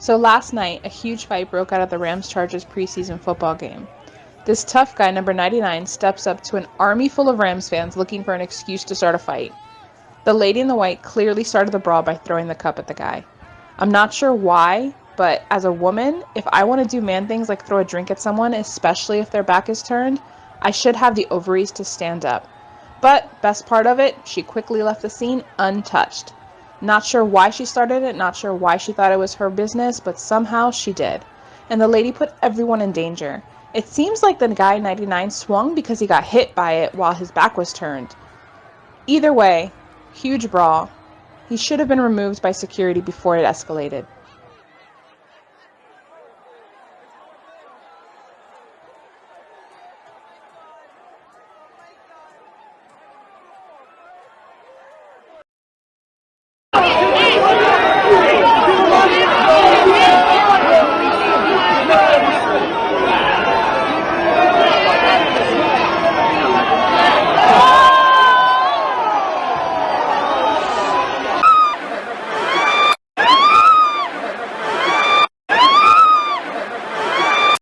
So last night, a huge fight broke out at the Rams Chargers preseason football game. This tough guy, number 99, steps up to an army full of Rams fans looking for an excuse to start a fight. The lady in the white clearly started the brawl by throwing the cup at the guy. I'm not sure why, but as a woman, if I want to do man things like throw a drink at someone, especially if their back is turned, I should have the ovaries to stand up. But, best part of it, she quickly left the scene untouched. Not sure why she started it, not sure why she thought it was her business, but somehow she did. And the lady put everyone in danger. It seems like the guy 99 swung because he got hit by it while his back was turned. Either way, huge brawl. He should have been removed by security before it escalated.